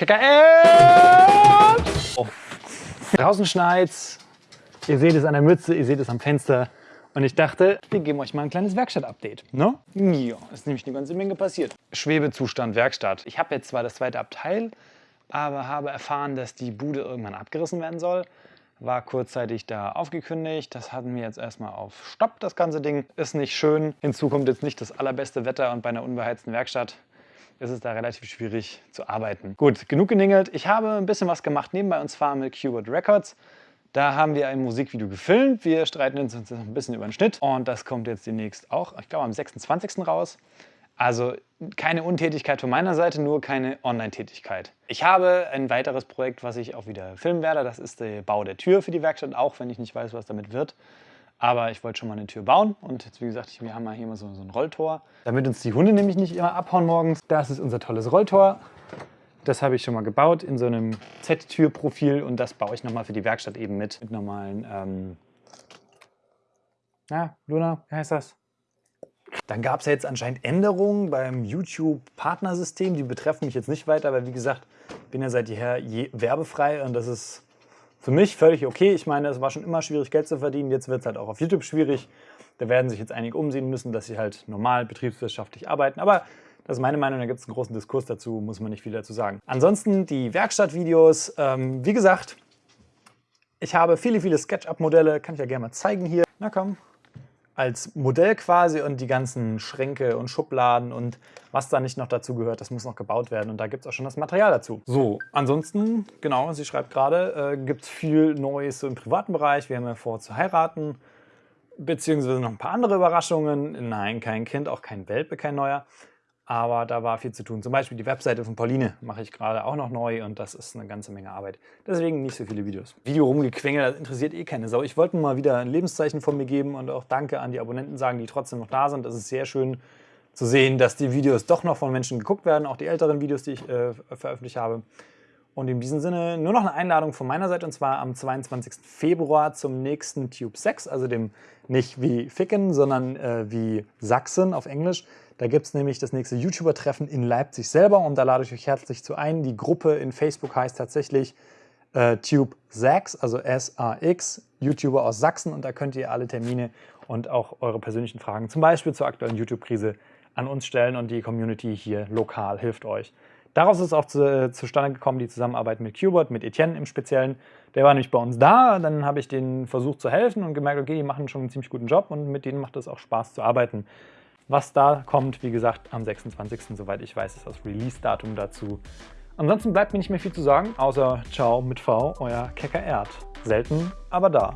KKL! Oh. Draußen schneit's. Ihr seht es an der Mütze, ihr seht es am Fenster. Und ich dachte, wir geben euch mal ein kleines Werkstatt-Update. Ne? Ja, ist nämlich eine ganze Menge passiert. Schwebezustand Werkstatt. Ich habe jetzt zwar das zweite Abteil, aber habe erfahren, dass die Bude irgendwann abgerissen werden soll. War kurzzeitig da aufgekündigt. Das hatten wir jetzt erstmal auf Stopp, das ganze Ding. Ist nicht schön. Hinzu kommt jetzt nicht das allerbeste Wetter und bei einer unbeheizten Werkstatt ist es da relativ schwierig zu arbeiten. Gut, genug geningelt. Ich habe ein bisschen was gemacht nebenbei und zwar mit Qbert Records. Da haben wir ein Musikvideo gefilmt. Wir streiten uns ein bisschen über den Schnitt und das kommt jetzt demnächst auch, ich glaube am 26. raus. Also keine Untätigkeit von meiner Seite, nur keine Online-Tätigkeit. Ich habe ein weiteres Projekt, was ich auch wieder filmen werde. Das ist der Bau der Tür für die Werkstatt, auch wenn ich nicht weiß, was damit wird. Aber ich wollte schon mal eine Tür bauen und jetzt, wie gesagt, wir haben mal hier mal so, so ein Rolltor. Damit uns die Hunde nämlich nicht immer abhauen morgens. Das ist unser tolles Rolltor. Das habe ich schon mal gebaut in so einem Z-Tür-Profil und das baue ich nochmal für die Werkstatt eben mit, mit normalen, ähm, na, Luna, wie heißt das? Dann gab es ja jetzt anscheinend Änderungen beim YouTube-Partnersystem. Die betreffen mich jetzt nicht weiter, weil wie gesagt, bin ja seit jeher je werbefrei und das ist für mich völlig okay. Ich meine, es war schon immer schwierig, Geld zu verdienen. Jetzt wird es halt auch auf YouTube schwierig. Da werden sich jetzt einige umsehen müssen, dass sie halt normal betriebswirtschaftlich arbeiten. Aber das ist meine Meinung, da gibt es einen großen Diskurs dazu, muss man nicht viel dazu sagen. Ansonsten die Werkstattvideos, ähm, wie gesagt, ich habe viele, viele SketchUp-Modelle, kann ich ja gerne mal zeigen hier. Na komm, als Modell quasi und die ganzen Schränke und Schubladen und was da nicht noch dazu gehört, das muss noch gebaut werden und da gibt es auch schon das Material dazu. So, ansonsten, genau, sie schreibt gerade, äh, gibt es viel Neues so im privaten Bereich. Wir haben ja vor zu heiraten, beziehungsweise noch ein paar andere Überraschungen. Nein, kein Kind, auch kein Welpe, kein neuer aber da war viel zu tun. Zum Beispiel die Webseite von Pauline mache ich gerade auch noch neu und das ist eine ganze Menge Arbeit. Deswegen nicht so viele Videos. Video rumgequengelt, das interessiert eh keine Sau. Ich wollte mal wieder ein Lebenszeichen von mir geben und auch Danke an die Abonnenten sagen, die trotzdem noch da sind. Das ist sehr schön zu sehen, dass die Videos doch noch von Menschen geguckt werden, auch die älteren Videos, die ich äh, veröffentlicht habe. Und in diesem Sinne nur noch eine Einladung von meiner Seite und zwar am 22. Februar zum nächsten Tube 6, also dem nicht wie Ficken, sondern äh, wie Sachsen auf Englisch. Da gibt es nämlich das nächste YouTuber-Treffen in Leipzig selber und da lade ich euch herzlich zu ein. Die Gruppe in Facebook heißt tatsächlich äh, Tube Sax, also S-A-X, YouTuber aus Sachsen und da könnt ihr alle Termine und auch eure persönlichen Fragen, zum Beispiel zur aktuellen YouTube-Krise, an uns stellen und die Community hier lokal hilft euch. Daraus ist auch zu, zustande gekommen die Zusammenarbeit mit Qbert, mit Etienne im Speziellen. Der war nämlich bei uns da, dann habe ich denen versucht zu helfen und gemerkt, okay, die machen schon einen ziemlich guten Job und mit denen macht es auch Spaß zu arbeiten. Was da kommt, wie gesagt, am 26. soweit ich weiß, ist das Release-Datum dazu. Ansonsten bleibt mir nicht mehr viel zu sagen, außer Ciao mit V, euer Kecker Erd. Selten, aber da.